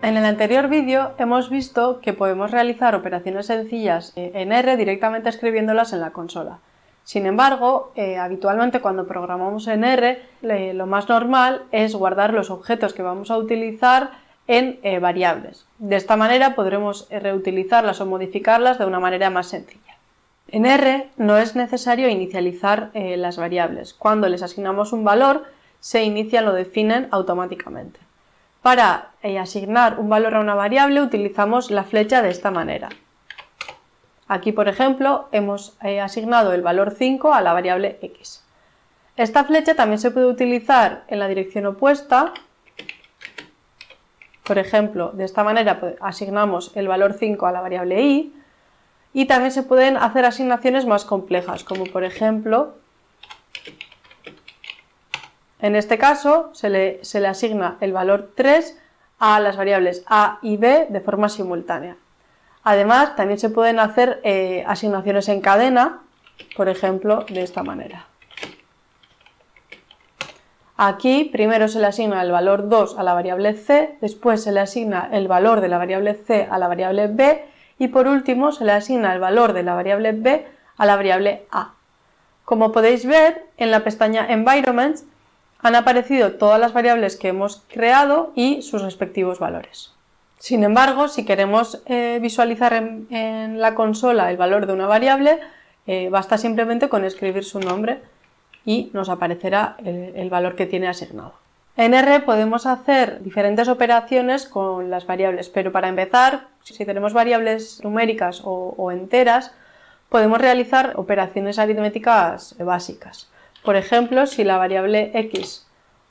En el anterior vídeo hemos visto que podemos realizar operaciones sencillas en R directamente escribiéndolas en la consola. Sin embargo, eh, habitualmente cuando programamos en R, lo más normal es guardar los objetos que vamos a utilizar en eh, variables. De esta manera podremos reutilizarlas o modificarlas de una manera más sencilla. En R no es necesario inicializar eh, las variables. Cuando les asignamos un valor, se inician o definen automáticamente. Para eh, asignar un valor a una variable utilizamos la flecha de esta manera. Aquí, por ejemplo, hemos eh, asignado el valor 5 a la variable x. Esta flecha también se puede utilizar en la dirección opuesta. Por ejemplo, de esta manera pues, asignamos el valor 5 a la variable y. Y también se pueden hacer asignaciones más complejas, como por ejemplo en este caso se le, asigna el valor 3 a las variables a y b de forma simultánea. Además, también se pueden hacer eh, asignaciones en cadena, por ejemplo, de esta manera. Aquí primero se le asigna el valor 2 a la variable c, después se le asigna el valor de la variable c a la variable b y por último se le asigna el valor de la variable b a la variable a. Como podéis ver, en la pestaña Environments han aparecido todas las variables que hemos creado y sus respectivos valores. Sin embargo, si queremos eh, visualizar en, la consola el valor de una variable, eh, basta simplemente con escribir su nombre y nos aparecerá el, valor que tiene asignado. En R podemos hacer diferentes operaciones con las variables, pero para empezar, si tenemos variables numéricas o enteras, podemos realizar operaciones aritméticas básicas. Por ejemplo, si la variable x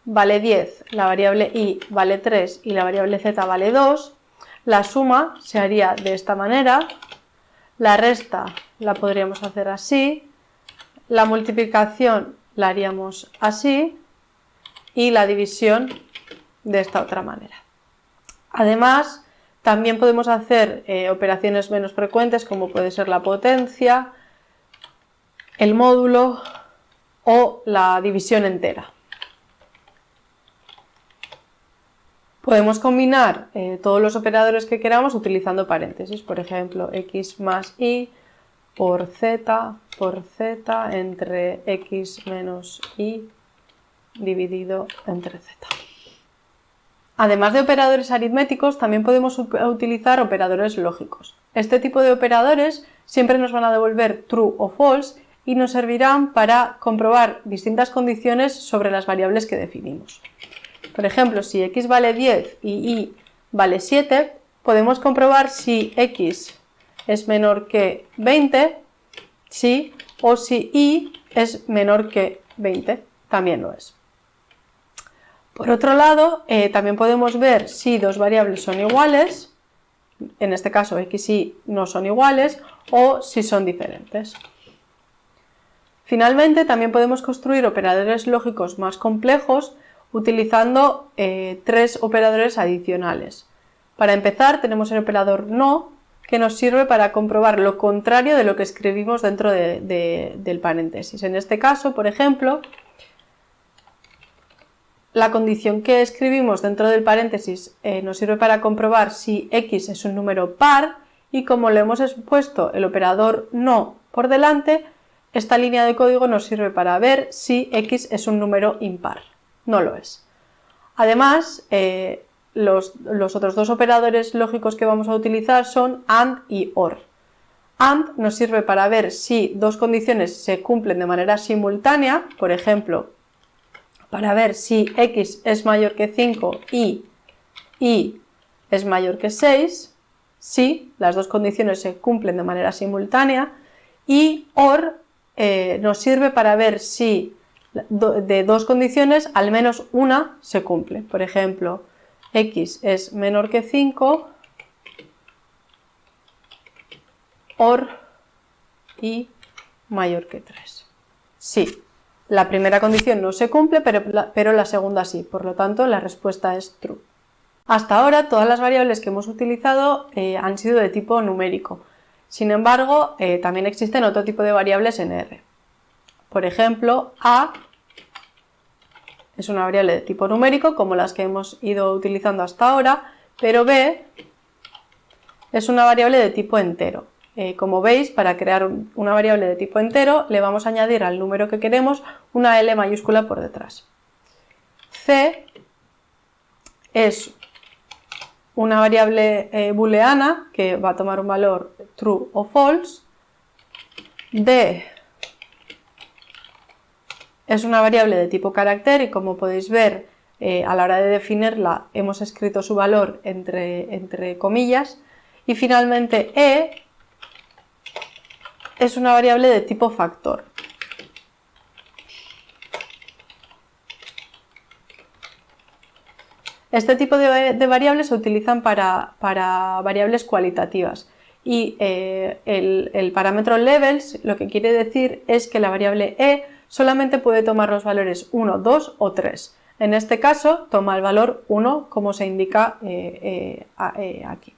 vale 10, la variable y vale 3 y la variable z vale 2, la suma se haría de esta manera, la resta la podríamos hacer así, la multiplicación la haríamos así. Y la división de esta otra manera. Además, también podemos hacer eh, operaciones menos frecuentes como puede ser la potencia, el módulo o la división entera. Podemos combinar eh, todos los operadores que queramos utilizando paréntesis, por ejemplo, x más y por z por z entre x menos y dividido entre z. Además de operadores aritméticos, también podemos utilizar operadores lógicos. Este tipo de operadores siempre nos van a devolver true o false y nos servirán para comprobar distintas condiciones sobre las variables que definimos. Por ejemplo, si x vale 10 y y vale 7, podemos comprobar si x es menor que 20, sí, o si y es menor que 20, también lo es. Por otro lado, eh, también podemos ver si dos variables son iguales, en este caso x y no son iguales, o si son diferentes. Finalmente, también podemos construir operadores lógicos más complejos utilizando eh, tres operadores adicionales. Para empezar, tenemos el operador no, que nos sirve para comprobar lo contrario de lo que escribimos dentro del paréntesis. En este caso, por ejemplo, la condición que escribimos dentro del paréntesis eh, nos sirve para comprobar si x es un número par y como le hemos puesto el operador no por delante, esta línea de código nos sirve para ver si x es un número impar. No lo es. Además, eh, los, otros dos operadores lógicos que vamos a utilizar son AND y OR. AND nos sirve para ver si dos condiciones se cumplen de manera simultánea, por ejemplo, para ver si x es mayor que 5 y y es mayor que 6, si las dos condiciones se cumplen de manera simultánea, y OR eh, nos sirve para ver si de dos condiciones al menos una se cumple. Por ejemplo, x es menor que 5 or y mayor que 3. Sí, la primera condición no se cumple, pero la, pero la segunda sí. Por lo tanto, la respuesta es true. Hasta ahora, todas las variables que hemos utilizado eh, han sido de tipo numérico. Sin embargo, eh, también existen otro tipo de variables en R. Por ejemplo, a es una variable de tipo numérico, como las que hemos ido utilizando hasta ahora, pero b es una variable de tipo entero. Eh, como veis, para crear una variable de tipo entero, le vamos a añadir al número que queremos una L mayúscula por detrás. C es una variable eh, booleana que va a tomar un valor true o false. D es una variable de tipo carácter y como podéis ver eh, a la hora de definirla hemos escrito su valor entre, entre comillas. Y finalmente E es una variable de tipo factor. Este tipo de, variables se utilizan para, variables cualitativas y eh, el, parámetro levels lo que quiere decir es que la variable e solamente puede tomar los valores 1, 2 o 3. En este caso toma el valor 1 como se indica eh, eh, aquí.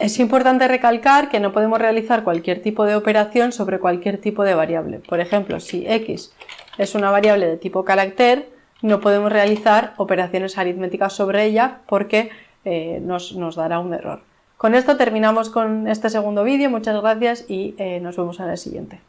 Es importante recalcar que no podemos realizar cualquier tipo de operación sobre cualquier tipo de variable. Por ejemplo, si x es una variable de tipo carácter, no podemos realizar operaciones aritméticas sobre ella porque eh, nos, dará un error. Con esto terminamos con este segundo vídeo, muchas gracias y eh, nos vemos en el siguiente.